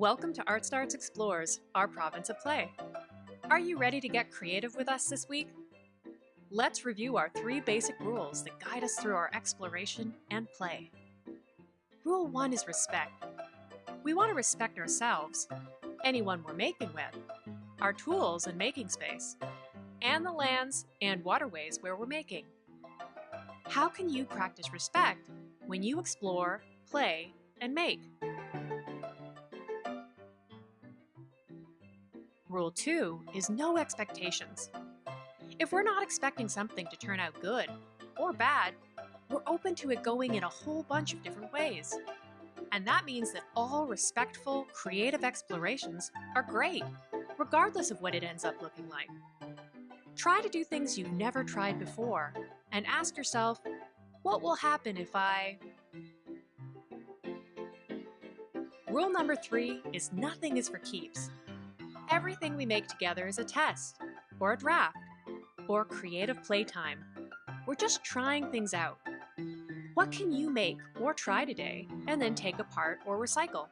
Welcome to Art Starts Explores, our province of play. Are you ready to get creative with us this week? Let's review our three basic rules that guide us through our exploration and play. Rule 1 is respect. We want to respect ourselves, anyone we're making with, our tools and making space, and the lands and waterways where we're making. How can you practice respect when you explore, play, and make? Rule 2 is no expectations. If we're not expecting something to turn out good or bad, we're open to it going in a whole bunch of different ways. And that means that all respectful, creative explorations are great, regardless of what it ends up looking like. Try to do things you've never tried before and ask yourself, what will happen if I... Rule number three is nothing is for keeps. Everything we make together is a test, or a draft, or creative playtime. We're just trying things out. What can you make or try today and then take apart or recycle?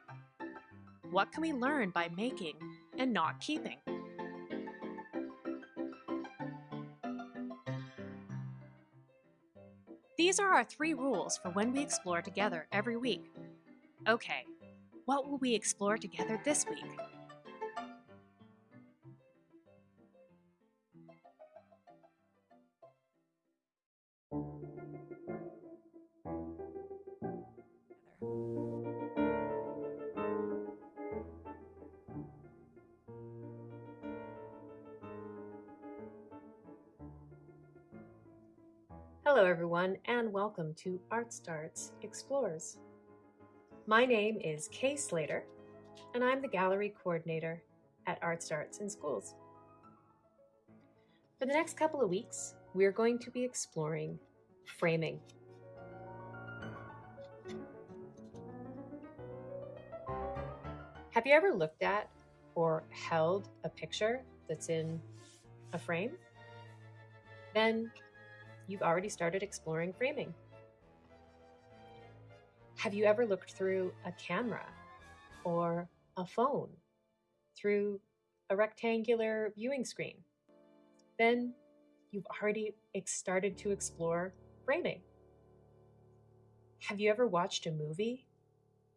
What can we learn by making and not keeping? These are our three rules for when we explore together every week. Okay, what will we explore together this week? Everyone and welcome to Art Starts Explores. My name is Kay Slater and I'm the gallery coordinator at Art Starts in Schools. For the next couple of weeks, we're going to be exploring framing. Have you ever looked at or held a picture that's in a frame? Then you've already started exploring framing. Have you ever looked through a camera or a phone through a rectangular viewing screen? Then you've already started to explore framing. Have you ever watched a movie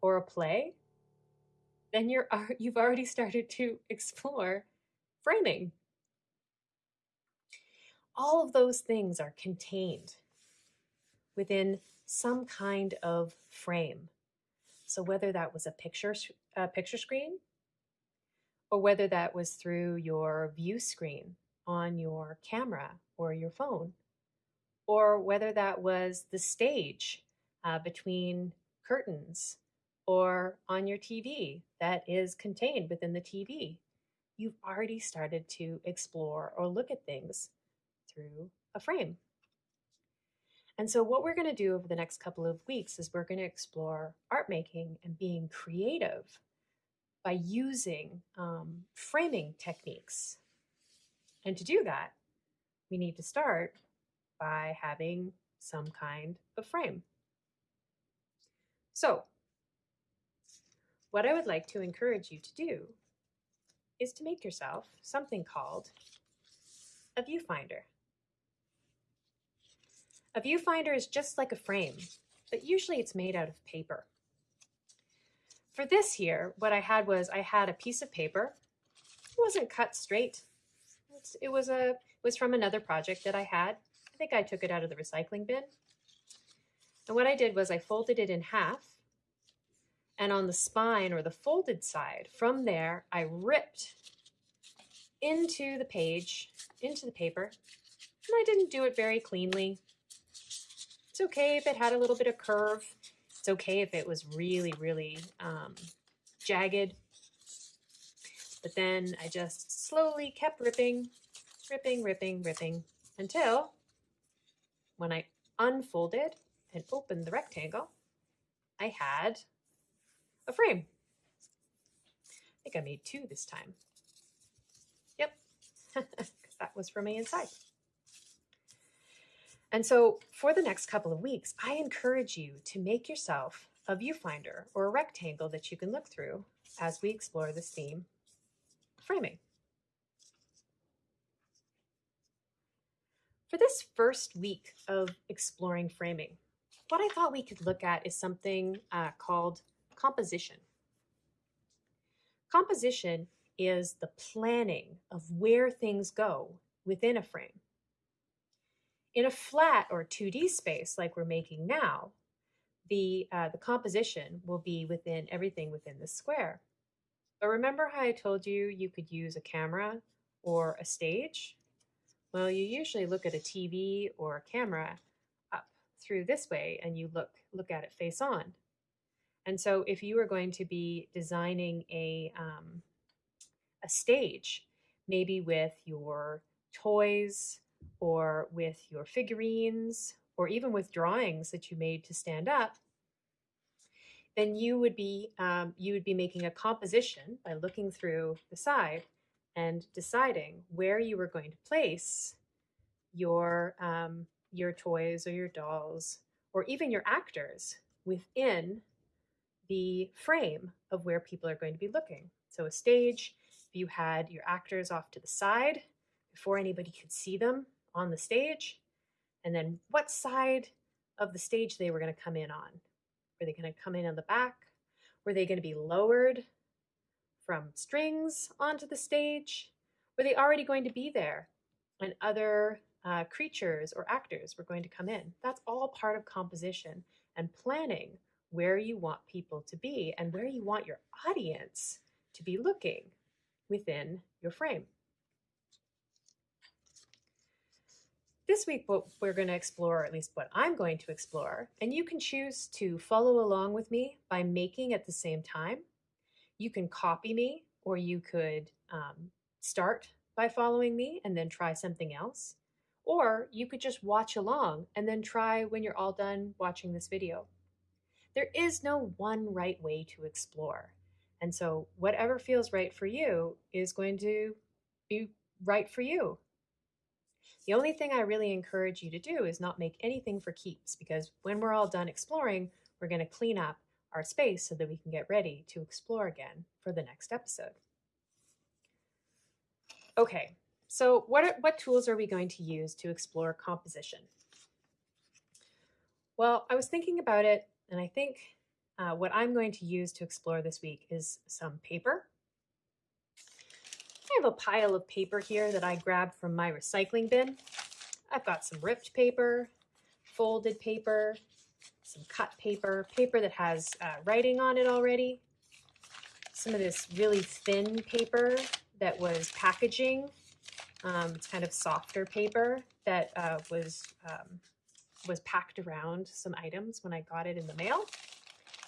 or a play? Then you're, you've already started to explore framing all of those things are contained within some kind of frame. So whether that was a picture, a picture screen, or whether that was through your view screen on your camera or your phone, or whether that was the stage uh, between curtains or on your TV that is contained within the TV, you've already started to explore or look at things through a frame. And so what we're going to do over the next couple of weeks is we're going to explore art making and being creative by using um, framing techniques. And to do that, we need to start by having some kind of frame. So what I would like to encourage you to do is to make yourself something called a viewfinder. A viewfinder is just like a frame, but usually it's made out of paper. For this here, what I had was I had a piece of paper. It wasn't cut straight. It was a it was from another project that I had. I think I took it out of the recycling bin. And what I did was I folded it in half. And on the spine or the folded side, from there, I ripped into the page, into the paper. And I didn't do it very cleanly. It's okay if it had a little bit of curve. It's okay if it was really, really um, jagged. But then I just slowly kept ripping, ripping, ripping, ripping until when I unfolded and opened the rectangle, I had a frame. I think I made two this time. Yep, that was from me inside. And so for the next couple of weeks, I encourage you to make yourself a viewfinder or a rectangle that you can look through as we explore this theme, framing. For this first week of exploring framing, what I thought we could look at is something uh, called composition. Composition is the planning of where things go within a frame. In a flat or 2D space like we're making now, the, uh, the composition will be within everything within the square. But remember how I told you you could use a camera or a stage? Well, you usually look at a TV or a camera up through this way and you look, look at it face on. And so if you were going to be designing a, um, a stage, maybe with your toys or with your figurines or even with drawings that you made to stand up, then you would be um, you would be making a composition by looking through the side and deciding where you were going to place your um, your toys or your dolls or even your actors within the frame of where people are going to be looking. So a stage, if you had your actors off to the side before anybody could see them on the stage, and then what side of the stage they were going to come in on. Were they going to come in on the back? Were they going to be lowered from strings onto the stage? Were they already going to be there? And other uh, creatures or actors were going to come in. That's all part of composition and planning where you want people to be and where you want your audience to be looking within your frame. This week, what we're going to explore, or at least what I'm going to explore, and you can choose to follow along with me by making at the same time. You can copy me, or you could um, start by following me and then try something else. Or you could just watch along and then try when you're all done watching this video. There is no one right way to explore. And so whatever feels right for you is going to be right for you. The only thing I really encourage you to do is not make anything for keeps because when we're all done exploring, we're going to clean up our space so that we can get ready to explore again for the next episode. Okay, so what, are, what tools are we going to use to explore composition? Well, I was thinking about it, and I think uh, what I'm going to use to explore this week is some paper I have a pile of paper here that I grabbed from my recycling bin. I've got some ripped paper, folded paper, some cut paper, paper that has uh, writing on it already, some of this really thin paper that was packaging. Um, it's kind of softer paper that uh, was um, was packed around some items when I got it in the mail.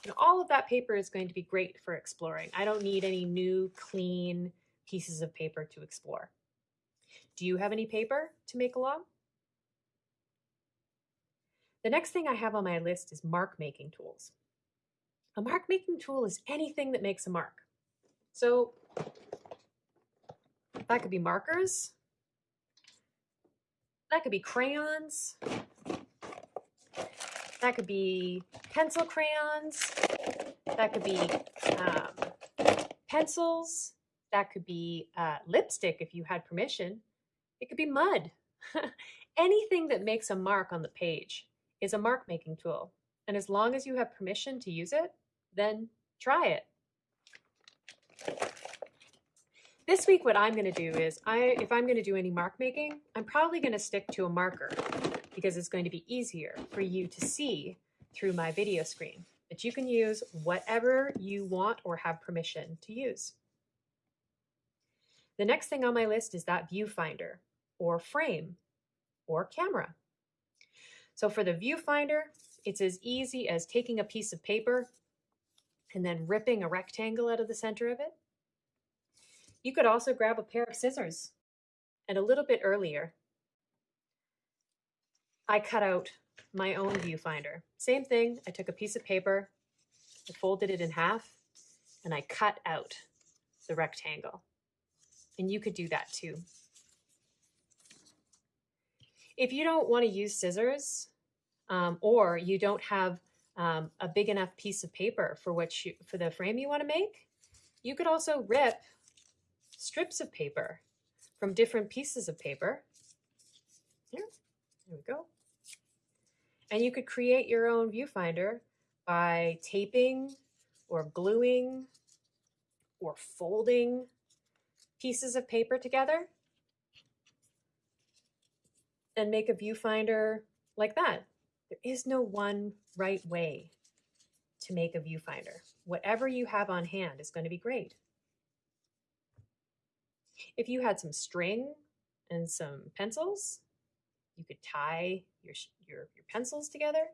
And all of that paper is going to be great for exploring. I don't need any new, clean, pieces of paper to explore. Do you have any paper to make along? The next thing I have on my list is mark making tools. A mark making tool is anything that makes a mark. So that could be markers, that could be crayons, that could be pencil crayons, that could be um, pencils, that could be uh, lipstick if you had permission. It could be mud. Anything that makes a mark on the page is a mark making tool. And as long as you have permission to use it, then try it. This week, what I'm going to do is, I, if I'm going to do any mark making, I'm probably going to stick to a marker because it's going to be easier for you to see through my video screen. But you can use whatever you want or have permission to use. The next thing on my list is that viewfinder or frame or camera. So for the viewfinder, it's as easy as taking a piece of paper and then ripping a rectangle out of the center of it. You could also grab a pair of scissors. And a little bit earlier, I cut out my own viewfinder. Same thing, I took a piece of paper, I folded it in half, and I cut out the rectangle. And you could do that too. If you don't want to use scissors um, or you don't have um, a big enough piece of paper for what you, for the frame you want to make, You could also rip strips of paper from different pieces of paper. Here, there we go. And you could create your own viewfinder by taping or gluing or folding pieces of paper together and make a viewfinder like that. There is no one right way to make a viewfinder. Whatever you have on hand is going to be great. If you had some string and some pencils, you could tie your, your, your pencils together.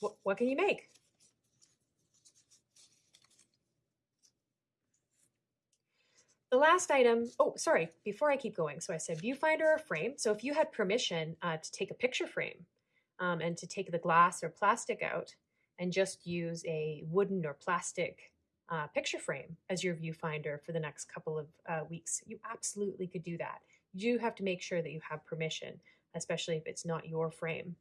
What, what can you make? The last item, oh, sorry, before I keep going. So I said viewfinder or frame. So if you had permission uh, to take a picture frame um, and to take the glass or plastic out and just use a wooden or plastic uh, picture frame as your viewfinder for the next couple of uh, weeks, you absolutely could do that. You do have to make sure that you have permission, especially if it's not your frame.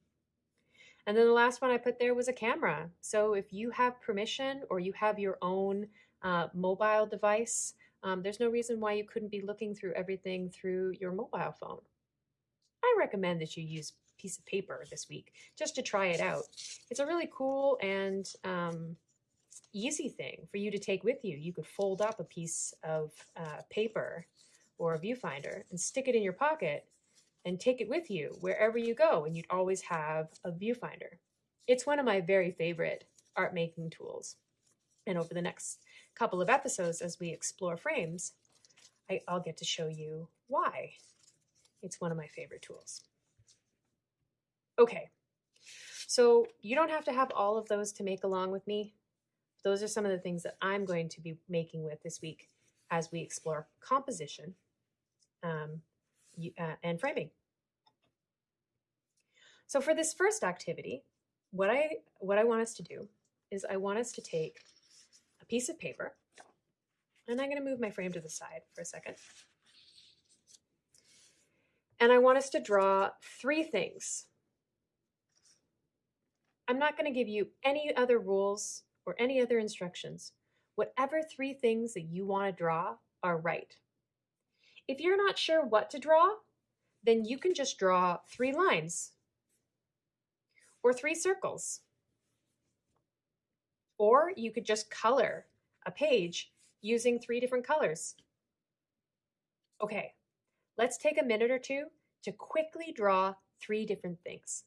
And then the last one I put there was a camera. So if you have permission or you have your own uh, mobile device, um, there's no reason why you couldn't be looking through everything through your mobile phone. I recommend that you use a piece of paper this week just to try it out. It's a really cool and um, easy thing for you to take with you. You could fold up a piece of uh, paper or a viewfinder and stick it in your pocket and take it with you wherever you go, and you'd always have a viewfinder. It's one of my very favorite art making tools. And over the next couple of episodes as we explore frames, I, I'll get to show you why it's one of my favorite tools. Okay, so you don't have to have all of those to make along with me. Those are some of the things that I'm going to be making with this week as we explore composition um, uh, and framing. So for this first activity, what I, what I want us to do is I want us to take piece of paper. And I'm going to move my frame to the side for a second. And I want us to draw three things. I'm not going to give you any other rules or any other instructions. Whatever three things that you want to draw are right. If you're not sure what to draw, then you can just draw three lines or three circles or you could just color a page using three different colors. Okay, let's take a minute or two to quickly draw three different things.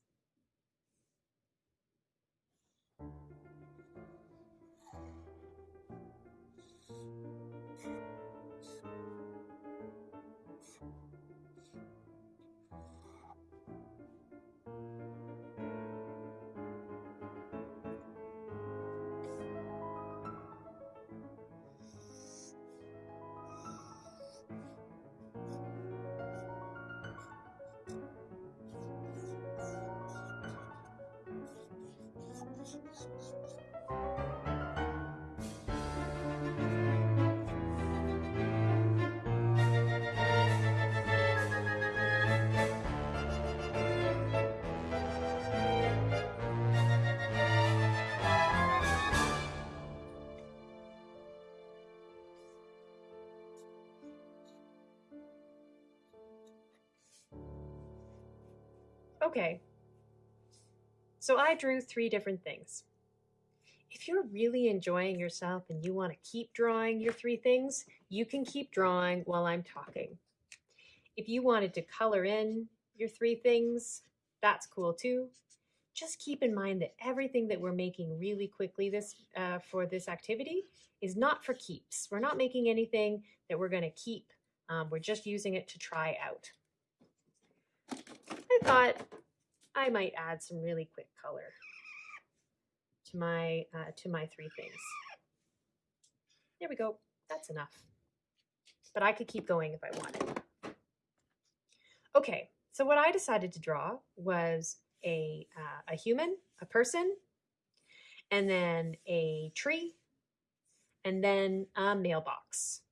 Okay, so I drew three different things. If you're really enjoying yourself and you want to keep drawing your three things, you can keep drawing while I'm talking. If you wanted to color in your three things, that's cool too. Just keep in mind that everything that we're making really quickly this uh, for this activity is not for keeps. We're not making anything that we're going to keep. Um, we're just using it to try out. I thought I might add some really quick color to my, uh, to my three things. There we go. That's enough. But I could keep going if I wanted. Okay, so what I decided to draw was a, uh, a human, a person, and then a tree, and then a mailbox.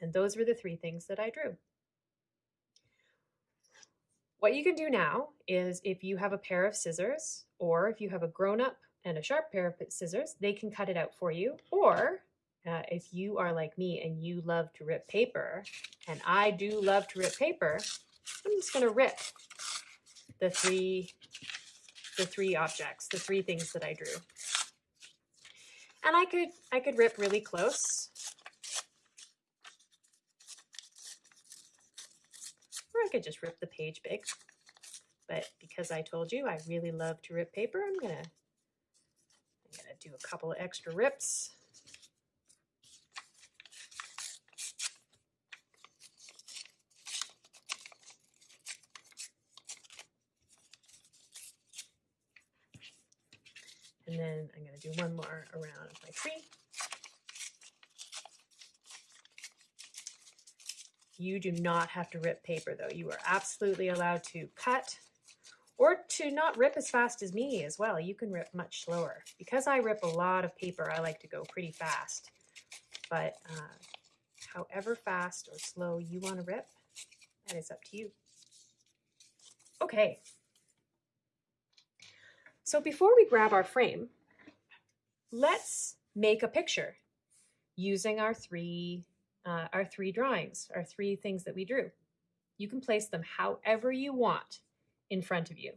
And those were the three things that I drew. What you can do now is if you have a pair of scissors or if you have a grown up and a sharp pair of scissors, they can cut it out for you. Or, uh, if you are like me and you love to rip paper, and I do love to rip paper, I'm just going to rip the three the three objects, the three things that I drew. And I could I could rip really close. Or I could just rip the page big. But because I told you I really love to rip paper, I'm gonna I'm gonna do a couple of extra rips. And then I'm to do one more around my tree. You do not have to rip paper though. You are absolutely allowed to cut or to not rip as fast as me as well. You can rip much slower. Because I rip a lot of paper, I like to go pretty fast. But uh, however fast or slow you want to rip, that is up to you. Okay, so before we grab our frame, let's make a picture using our three, uh, our three drawings, our three things that we drew. You can place them however you want in front of you.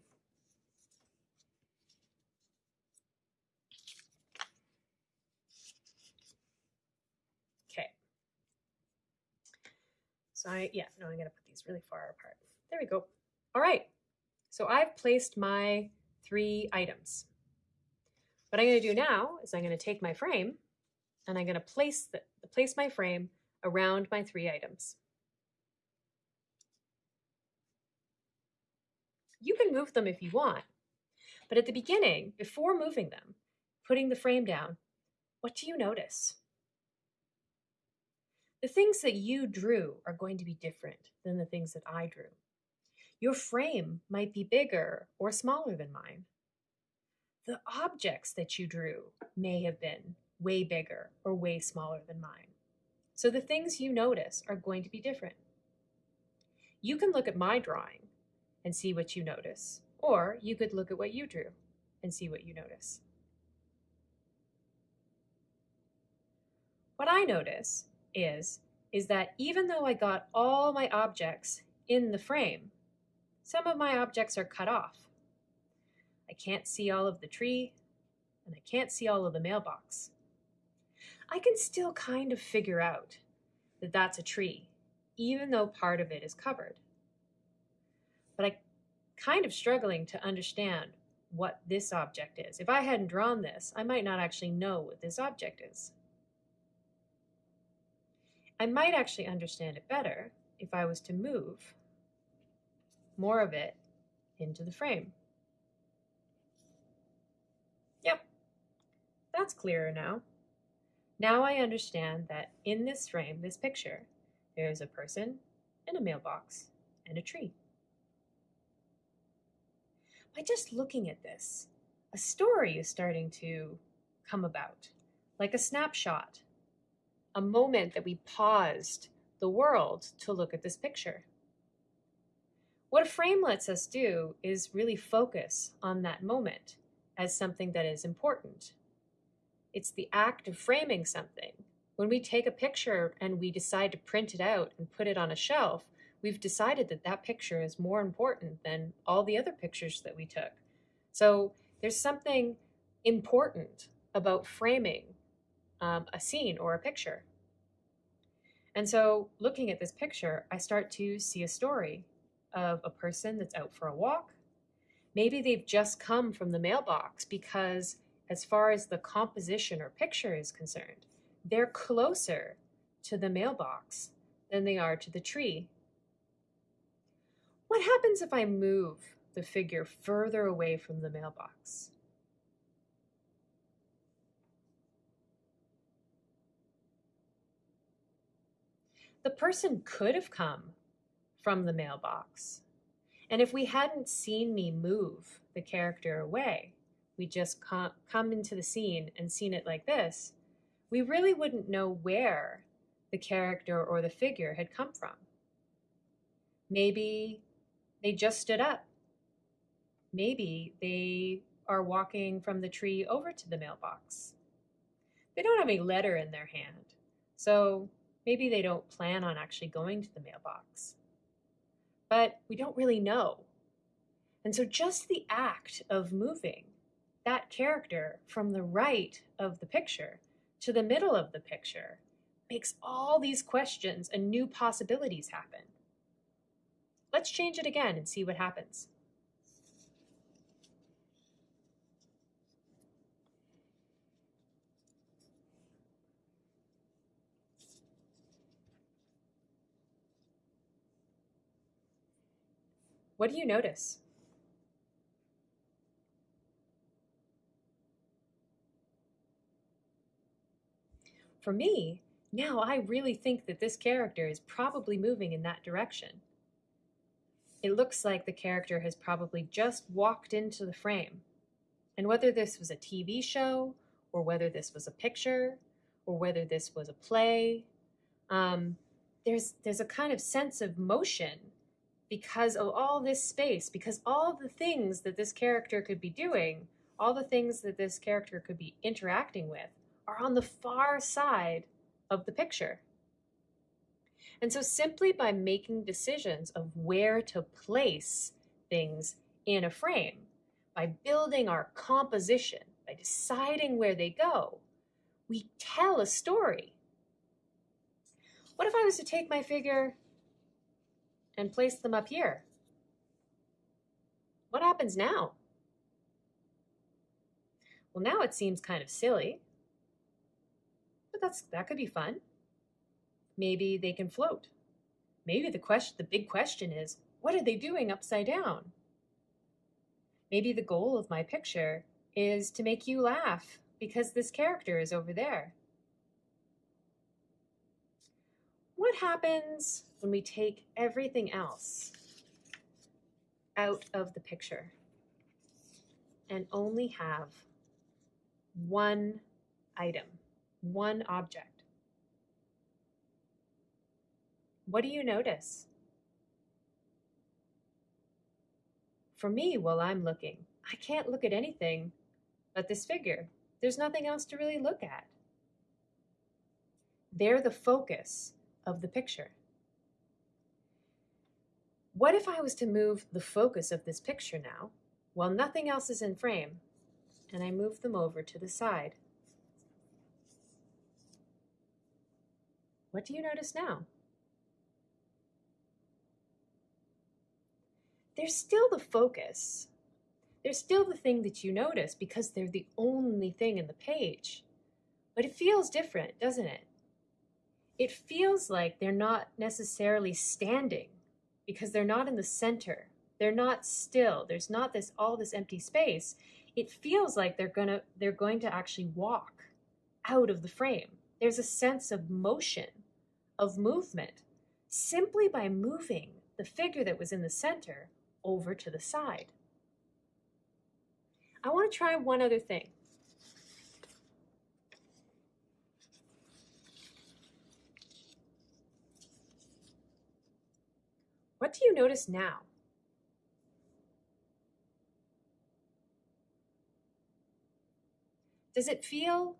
Okay. So I, yeah, no, I'm gonna put these really far apart. There we go. All right. So I've placed my three items. What I'm going to do now is I'm going to take my frame and I'm going to place, the, place my frame around my three items. You can move them if you want, but at the beginning, before moving them, putting the frame down, what do you notice? The things that you drew are going to be different than the things that I drew. Your frame might be bigger or smaller than mine. The objects that you drew may have been way bigger or way smaller than mine. So the things you notice are going to be different. You can look at my drawing and see what you notice, or you could look at what you drew and see what you notice. What I notice is, is that even though I got all my objects in the frame, some of my objects are cut off. I can't see all of the tree, and I can't see all of the mailbox. I can still kind of figure out that that's a tree, even though part of it is covered. But I kind of struggling to understand what this object is. If I hadn't drawn this, I might not actually know what this object is. I might actually understand it better if I was to move more of it into the frame. Yep, that's clearer now. Now I understand that in this frame, this picture, there is a person and a mailbox and a tree. By just looking at this, a story is starting to come about, like a snapshot, a moment that we paused the world to look at this picture. What a frame lets us do is really focus on that moment as something that is important. It's the act of framing something. When we take a picture and we decide to print it out and put it on a shelf, we've decided that that picture is more important than all the other pictures that we took. So there's something important about framing um, a scene or a picture. And so looking at this picture, I start to see a story of a person that's out for a walk. Maybe they've just come from the mailbox because, as far as the composition or picture is concerned, they're closer to the mailbox than they are to the tree. What happens if I move the figure further away from the mailbox? The person could have come from the mailbox. And if we hadn't seen me move the character away, we just come into the scene and seen it like this, we really wouldn't know where the character or the figure had come from. Maybe they just stood up. Maybe they are walking from the tree over to the mailbox. they don't have any letter in their hand. So maybe they don't plan on actually going to the mailbox. But we don't really know. And so just the act of moving that character from the right of the picture to the middle of the picture makes all these questions and new possibilities happen. Let's change it again and see what happens. What do you notice? For me, now I really think that this character is probably moving in that direction. It looks like the character has probably just walked into the frame. And whether this was a TV show, or whether this was a picture, or whether this was a play, um, there's, there's a kind of sense of motion because of all this space, because all the things that this character could be doing, all the things that this character could be interacting with, are on the far side of the picture. And so simply by making decisions of where to place things in a frame, by building our composition, by deciding where they go, we tell a story. What if I was to take my figure and place them up here? What happens now? Well, now it seems kind of silly, but that's that could be fun. Maybe they can float. Maybe the question the big question is, what are they doing upside down? Maybe the goal of my picture is to make you laugh because this character is over there. What happens when we take everything else out of the picture and only have one item? One object. What do you notice? For me, while I'm looking, I can't look at anything but this figure. There's nothing else to really look at. They're the focus of the picture. What if I was to move the focus of this picture now, while nothing else is in frame, and I move them over to the side? What do you notice now? They're still the focus. They're still the thing that you notice because they're the only thing in the page. But it feels different, doesn't it? It feels like they're not necessarily standing because they're not in the center. They're not still. There's not this all this empty space. It feels like they're gonna they're going to actually walk out of the frame. There's a sense of motion, of movement, simply by moving the figure that was in the center over to the side. I want to try one other thing. What do you notice now? Does it feel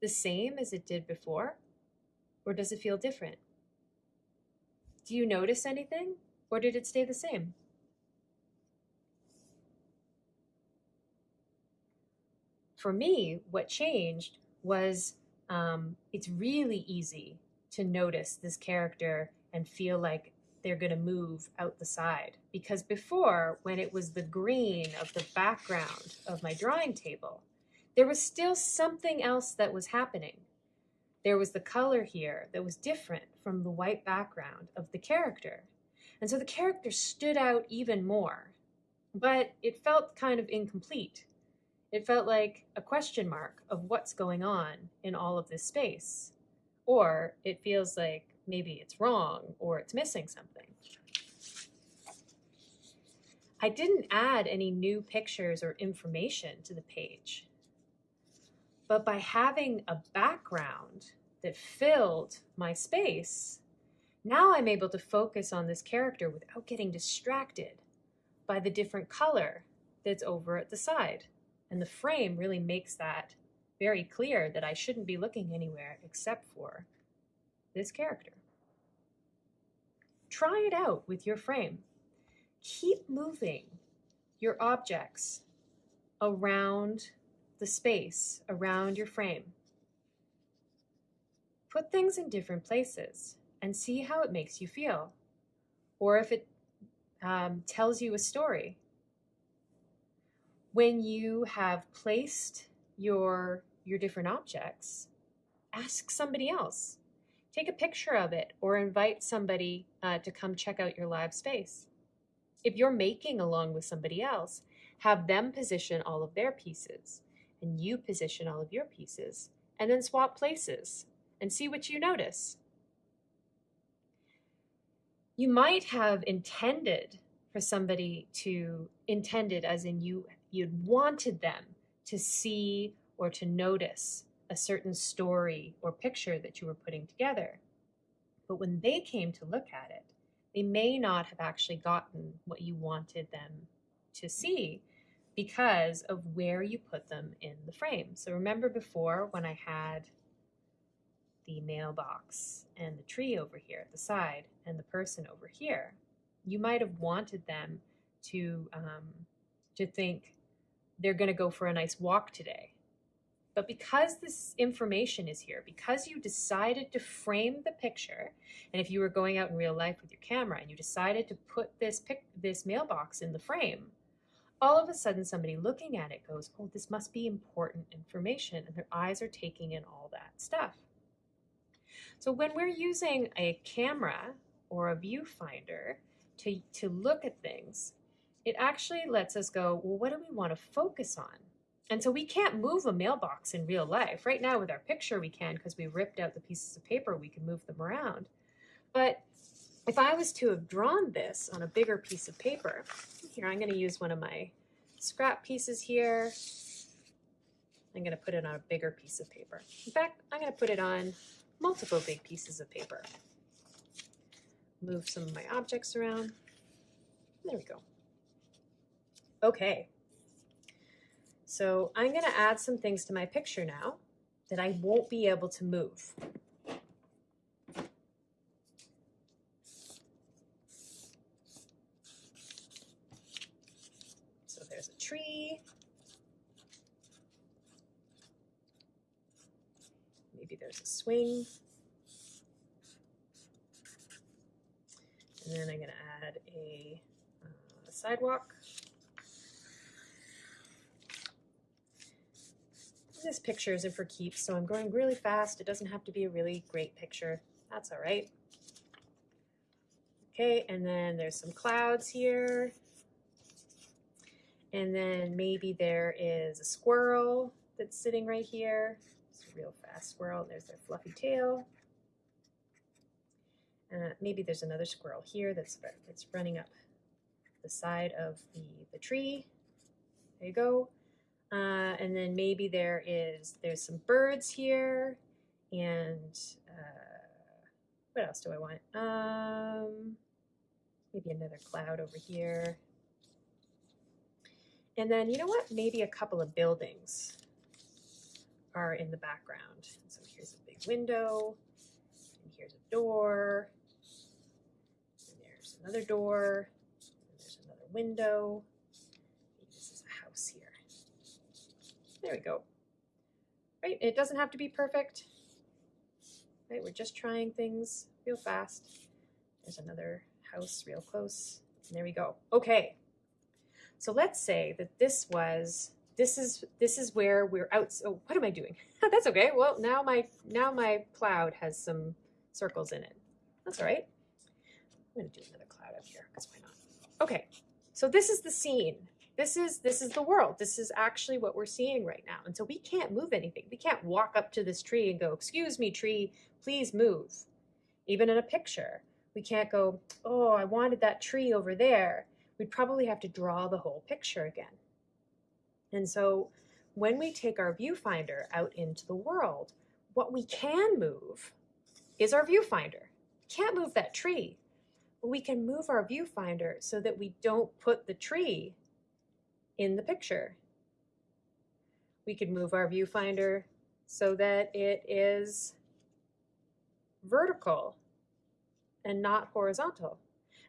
the same as it did before? Or does it feel different? Do you notice anything? Or did it stay the same? For me, what changed was um, it's really easy to notice this character and feel like they're going to move out the side. Because before, when it was the green of the background of my drawing table, there was still something else that was happening. There was the color here that was different from the white background of the character. And so the character stood out even more, but it felt kind of incomplete. It felt like a question mark of what's going on in all of this space. Or it feels like maybe it's wrong or it's missing something. I didn't add any new pictures or information to the page. But by having a background that filled my space, now I'm able to focus on this character without getting distracted by the different color that's over at the side. And the frame really makes that very clear that I shouldn't be looking anywhere except for this character. Try it out with your frame. Keep moving your objects around the space, around your frame. Put things in different places and see how it makes you feel, or if it um, tells you a story. When you have placed your, your different objects, ask somebody else. Take a picture of it or invite somebody uh, to come check out your live space. If you're making along with somebody else, have them position all of their pieces and you position all of your pieces and then swap places and see what you notice. You might have intended for somebody to intended as in you you'd wanted them to see or to notice a certain story or picture that you were putting together. But when they came to look at it, they may not have actually gotten what you wanted them to see because of where you put them in the frame. So remember before when I had the mailbox and the tree over here at the side and the person over here, you might have wanted them to um, to think they're going to go for a nice walk today. But because this information is here, because you decided to frame the picture, and if you were going out in real life with your camera and you decided to put this pic this mailbox in the frame, all of a sudden somebody looking at it goes, oh, this must be important information, and their eyes are taking in all that stuff. So when we're using a camera or a viewfinder to, to look at things, it actually lets us go, well, what do we want to focus on? And so we can't move a mailbox in real life. Right now with our picture we can because we ripped out the pieces of paper, we can move them around. But if I was to have drawn this on a bigger piece of paper, here I'm going to use one of my scrap pieces here. I'm going to put it on a bigger piece of paper. In fact, I'm going to put it on multiple big pieces of paper. Move some of my objects around. There we go. Okay, so I'm going to add some things to my picture now that I won't be able to move. So there's a tree. Maybe there's a swing. And then I'm going to add a, uh, a sidewalk. This picture isn't for keeps, so I'm going really fast. It doesn't have to be a really great picture. That's all right. Okay, and then there's some clouds here. And then maybe there is a squirrel that's sitting right here. It's a real fast squirrel. There's their fluffy tail. Uh, maybe there's another squirrel here that's, that's running up the side of the, the tree. There you go. Uh, and then maybe there is, there's some birds here and uh, what else do I want? Um, maybe another cloud over here. And then, you know what? Maybe a couple of buildings are in the background. So here's a big window, and here's a door, and there's another door, and there's another window. Maybe this is a house here. There we go. Right, it doesn't have to be perfect. Right, we're just trying things real fast. There's another house real close. And there we go. Okay. So let's say that this was this is this is where we're out. So what am I doing? That's okay. Well, now my now my cloud has some circles in it. That's all right. I'm gonna do another cloud up here because why not? Okay. So this is the scene this is this is the world this is actually what we're seeing right now and so we can't move anything we can't walk up to this tree and go excuse me tree please move even in a picture we can't go oh i wanted that tree over there we'd probably have to draw the whole picture again and so when we take our viewfinder out into the world what we can move is our viewfinder can't move that tree but we can move our viewfinder so that we don't put the tree in the picture. We could move our viewfinder so that it is vertical and not horizontal.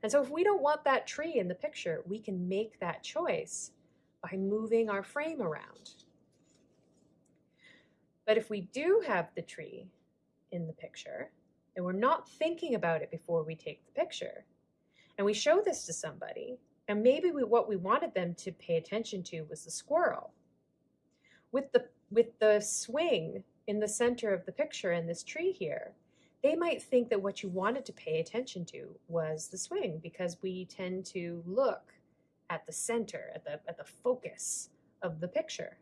And so if we don't want that tree in the picture, we can make that choice by moving our frame around. But if we do have the tree in the picture and we're not thinking about it before we take the picture, and we show this to somebody, and maybe we, what we wanted them to pay attention to was the squirrel. With the, with the swing in the center of the picture and this tree here, they might think that what you wanted to pay attention to was the swing because we tend to look at the center, at the, at the focus of the picture.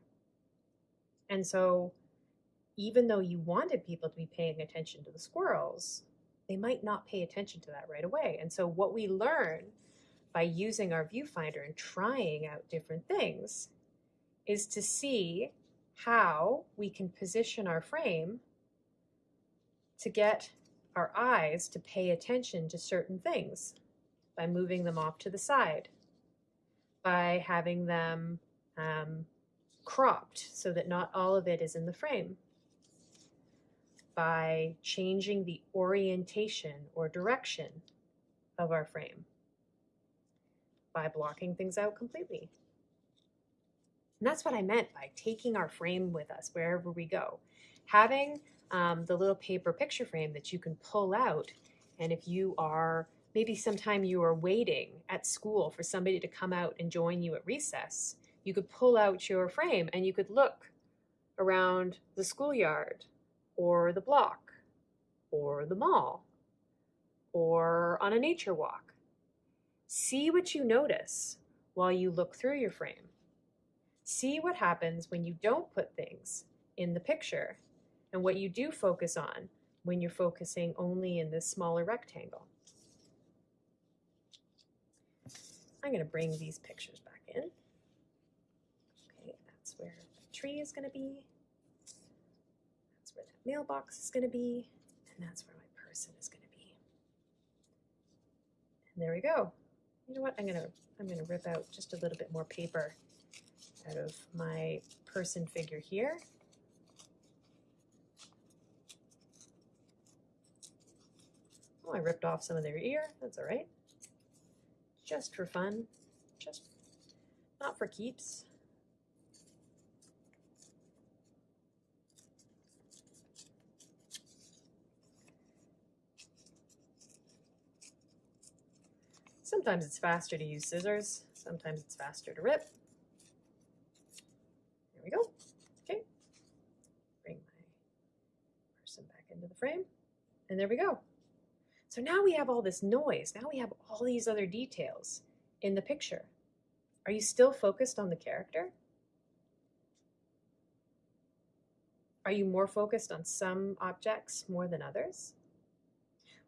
And so even though you wanted people to be paying attention to the squirrels, they might not pay attention to that right away. And so what we learn by using our viewfinder and trying out different things is to see how we can position our frame to get our eyes to pay attention to certain things by moving them off to the side, by having them um, cropped so that not all of it is in the frame, by changing the orientation or direction of our frame, by blocking things out completely. And that's what I meant by taking our frame with us wherever we go. Having um, the little paper picture frame that you can pull out. And if you are, maybe sometime you are waiting at school for somebody to come out and join you at recess, you could pull out your frame and you could look around the schoolyard or the block or the mall or on a nature walk. See what you notice while you look through your frame. See what happens when you don't put things in the picture and what you do focus on when you're focusing only in this smaller rectangle. I'm going to bring these pictures back in. Okay, that's where the tree is going to be. That's where that mailbox is going to be. And that's where my person is going to be. And there we go. You know what? I'm going to I'm going to rip out just a little bit more paper out of my person figure here. Oh, I ripped off some of their ear. That's all right. Just for fun. Just not for keeps. Sometimes it's faster to use scissors. Sometimes it's faster to rip. There we go. Okay. Bring my person back into the frame. And there we go. So now we have all this noise. Now we have all these other details in the picture. Are you still focused on the character? Are you more focused on some objects more than others?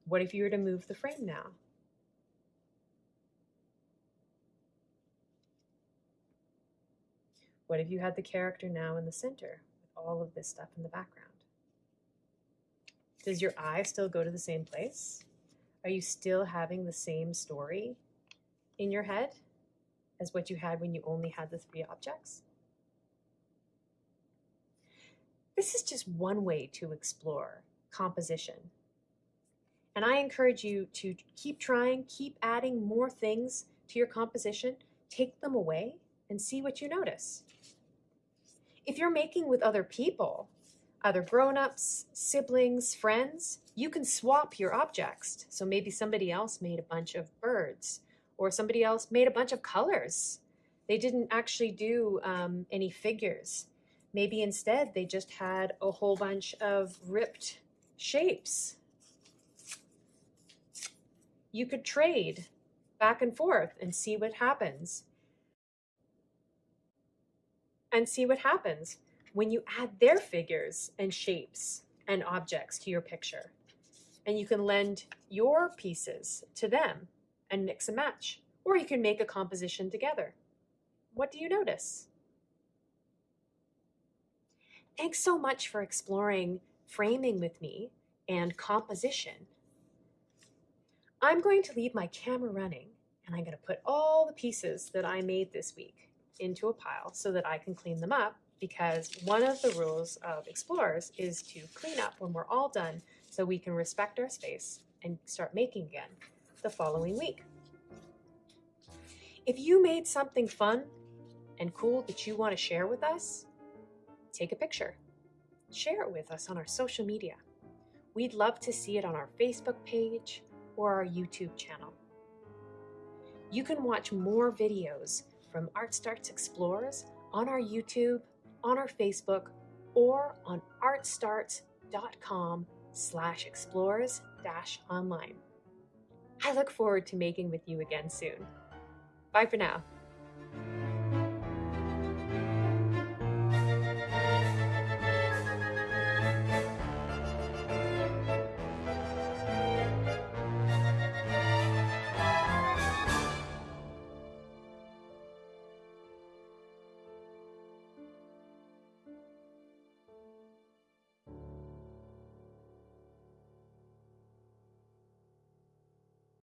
What if you were to move the frame now? What if you had the character now in the center with all of this stuff in the background? Does your eye still go to the same place? Are you still having the same story in your head as what you had when you only had the three objects? This is just one way to explore composition. And I encourage you to keep trying, keep adding more things to your composition, take them away, and see what you notice. If you're making with other people, other grown-ups, siblings, friends, you can swap your objects. So maybe somebody else made a bunch of birds or somebody else made a bunch of colors. They didn't actually do um, any figures. Maybe instead they just had a whole bunch of ripped shapes. You could trade back and forth and see what happens. And see what happens when you add their figures and shapes and objects to your picture. And you can lend your pieces to them and mix and match. Or you can make a composition together. What do you notice? Thanks so much for exploring framing with me and composition. I'm going to leave my camera running and I'm going to put all the pieces that I made this week into a pile so that I can clean them up because one of the rules of Explorers is to clean up when we're all done so we can respect our space and start making again the following week. If you made something fun and cool that you want to share with us, take a picture. Share it with us on our social media. We'd love to see it on our Facebook page or our YouTube channel. You can watch more videos from Art Starts Explorers on our YouTube, on our Facebook, or on artstarts.com slash explorers dash online. I look forward to making with you again soon. Bye for now.